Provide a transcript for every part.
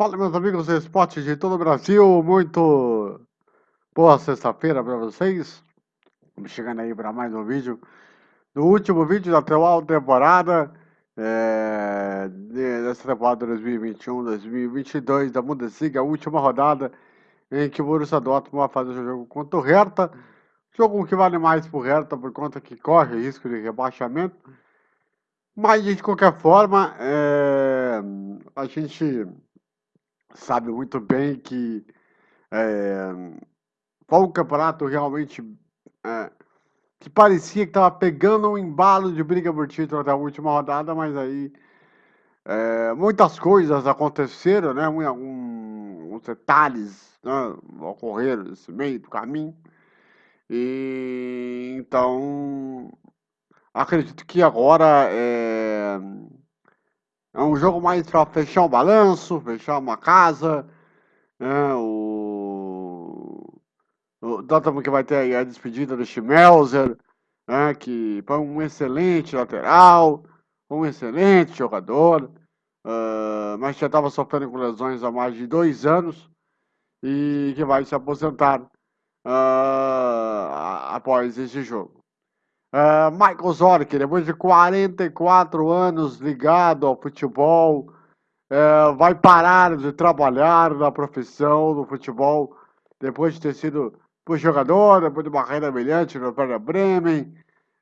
Fala, meus amigos do esporte de todo o Brasil. Muito boa sexta-feira para vocês. Estamos chegando aí para mais um vídeo. No último vídeo da atual temporada, é, dessa temporada 2021-2022 da Bundesliga, a última rodada em que o Borussia Dortmund vai fazer o jogo contra o Hertha. Jogo que vale mais para o Hertha por conta que corre risco de rebaixamento. Mas, de qualquer forma, é, a gente sabe muito bem que é, foi um campeonato realmente é, que parecia que estava pegando um embalo de briga por título até a última rodada, mas aí é, muitas coisas aconteceram, né? Alguns detalhes né, ocorreram nesse meio do caminho. E então acredito que agora é, é um jogo mais para fechar um balanço, fechar uma casa. Né? O, o Dortmund que vai ter a despedida do Schmelzer, né? que foi um excelente lateral, um excelente jogador, uh, mas já estava sofrendo com lesões há mais de dois anos e que vai se aposentar uh, após esse jogo. Uh, Michael Zorc, depois de 44 anos ligado ao futebol, uh, vai parar de trabalhar na profissão do futebol, depois de ter sido jogador, depois de uma carreira brilhante no Werder Bremen,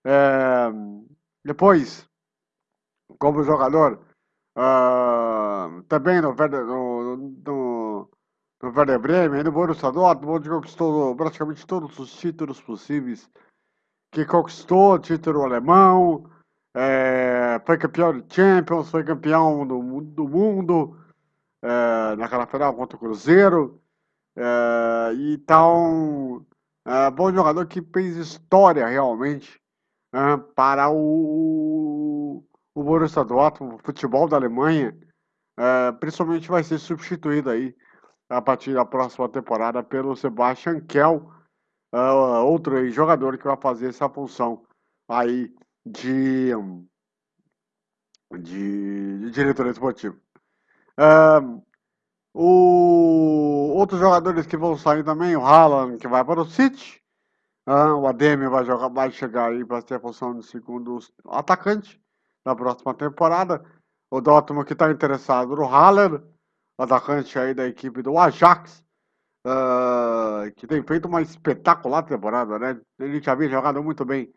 uh, depois, como jogador, também no Werder, no, no, no Werder Bremen, no Borussia Dortmund, conquistou praticamente todos os títulos possíveis que conquistou o título alemão, é, foi campeão de Champions, foi campeão do, do mundo é, naquela final contra o Cruzeiro. É, então, é, bom jogador que fez história realmente é, para o, o Borussia Dortmund, o futebol da Alemanha. É, principalmente vai ser substituído aí a partir da próxima temporada pelo Sebastian Kell uh, outro jogador que vai fazer essa função aí de, de, de diretor esportivo. Uh, o, outros jogadores que vão sair também, o Haaland, que vai para o City, uh, o Ademir vai, jogar, vai chegar aí para ter a função de segundo atacante na próxima temporada. O Dortmund que está interessado no Haaland, atacante aí da equipe do Ajax, uh, que tem feito uma espetacular temporada, né? Ele já havia jogado muito bem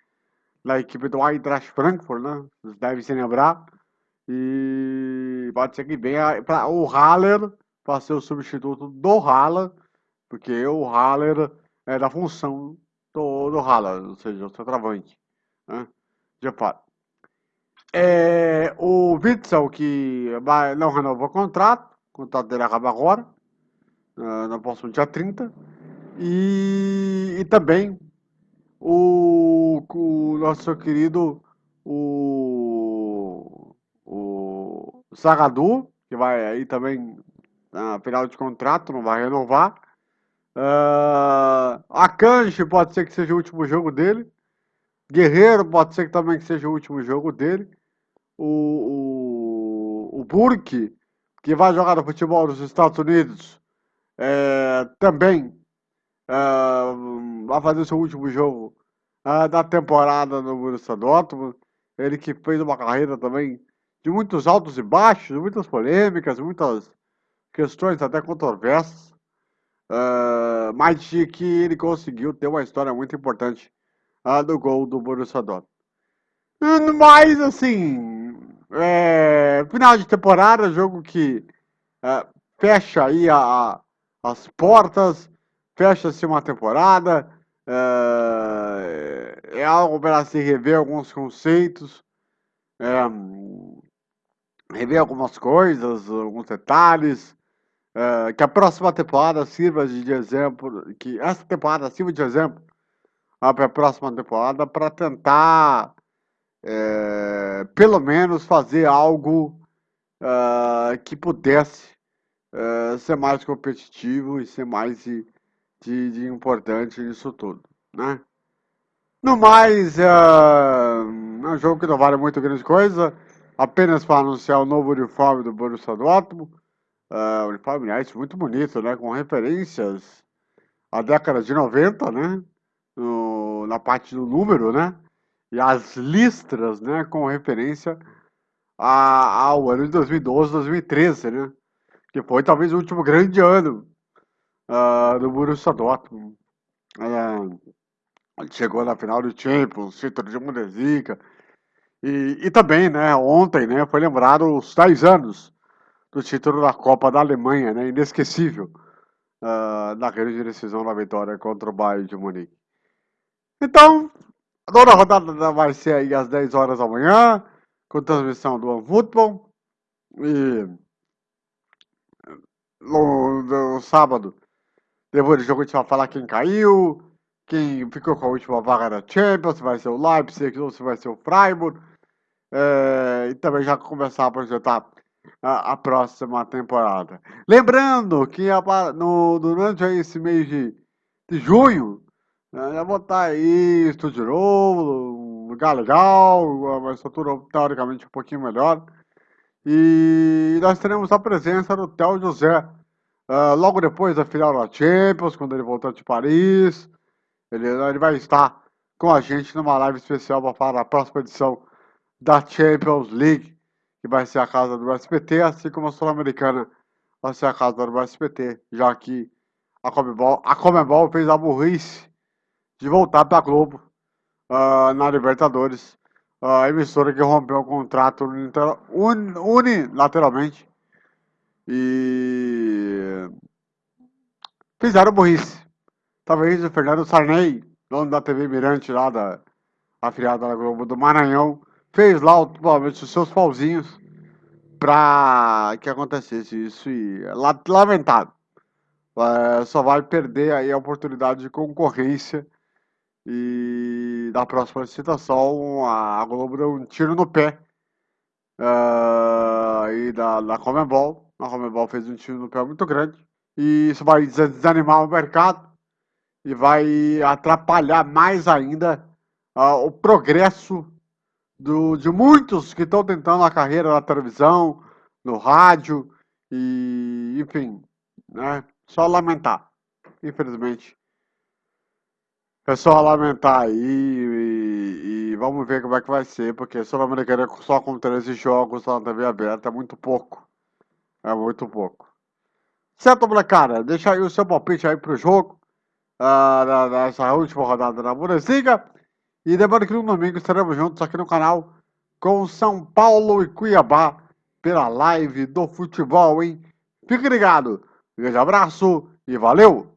na equipe do Eintracht Frankfurt, né? Vocês devem se lembrar. E pode ser que venha o Haller para ser o substituto do Haller, porque o Haller é da função do, do Haller, ou seja, o centroavante. Né? De fato. É, o Witzel, que vai, não renovou o contrato, o contrato dele acaba agora uh, no próximo dia 30. E, e também o, o nosso querido o, o Sagadu, que vai aí também na final de contrato, não vai renovar. Uh, a Kanji pode ser que seja o último jogo dele. Guerreiro pode ser que também que seja o último jogo dele. O, o, o Burke, que vai jogar no futebol dos Estados Unidos, é, também é, vai fazer seu último jogo é, da temporada no Borussia Dortmund. Ele que fez uma carreira também de muitos altos e baixos, muitas polêmicas, muitas questões até controversas, uh, mas de que ele conseguiu ter uma história muito importante uh, do gol do Borussia Dortmund. Mas, assim, é, final de temporada, jogo que uh, fecha aí a, as portas, fecha-se uma temporada, é, é algo para se rever alguns conceitos, é, rever algumas coisas, alguns detalhes, é, que a próxima temporada sirva de exemplo, que essa temporada sirva de exemplo para a próxima temporada para tentar, pelo menos, fazer algo é, que pudesse uh, ser mais competitivo e ser mais de, de, de importante nisso tudo, né? No mais, uh, é um jogo que não vale muito grande coisa, apenas para anunciar o novo uniforme do Borussia Dortmund, Uh, uniforme, aliás, muito bonito, né? Com referências à década de 90, né? No, na parte do número, né? E as listras, né? Com referência ao ano de 2012, 2013, né? Que foi talvez o último grande ano uh, do Borussia Dortmund. Uh, ele chegou na final do Champions, título de Bundesliga. E, e também, né, ontem, né, foi lembrado os 10 anos do título da Copa da Alemanha, né, inesquecível, uh, na grande decisão da vitória contra o Bayern de Munique. Então, a rodada vai ser aí às 10 horas da manhã, com transmissão do OneFootball. E no, no sábado, depois do jogo, a gente vai falar quem caiu, quem ficou com a última vaga da Champions, se vai ser o Leipzig ou se vai ser o Freiburg. É, e também já começar a projetar a, a próxima temporada. Lembrando que a, no, durante esse mês de, de junho, né, já vou estar aí estúdio novo, um lugar legal, uma estrutura teoricamente um pouquinho melhor. E nós teremos a presença do Theo José, uh, logo depois da final da Champions, quando ele voltar de Paris. Ele, ele vai estar com a gente numa live especial para falar da próxima edição da Champions League, que vai ser a casa do SPT, assim como a Sul-Americana vai ser a casa do SPT, já que a Comebol, a Comebol fez a burrice de voltar para a Globo uh, na Libertadores a emissora que rompeu o contrato unilateralmente e fizeram burrice. Talvez o Fernando Sarney, dono da TV Mirante lá da afiliada da Globo do Maranhão, fez lá provavelmente os seus pauzinhos para que acontecesse isso e lamentável. É, só vai perder aí a oportunidade de concorrência e da próxima licitação, a Globo deu um tiro no pé uh, e da, da Comebol. A Comebol fez um tiro no pé muito grande. E isso vai desanimar o mercado e vai atrapalhar mais ainda uh, o progresso do, de muitos que estão tentando a carreira na televisão, no rádio e enfim, né? Só lamentar, infelizmente, é só lamentar aí e, e, vamos ver como é que vai ser, porque Sul-Americana só com 13 jogos na TV aberta é muito pouco. É muito pouco. Certo, molecada? Deixa aí o seu palpite aí pro jogo, uh, nessa última rodada da Bundesliga. E lembrando que no domingo estaremos juntos aqui no canal com São Paulo e Cuiabá pela live do futebol, hein? Fique ligado. Um grande abraço e valeu!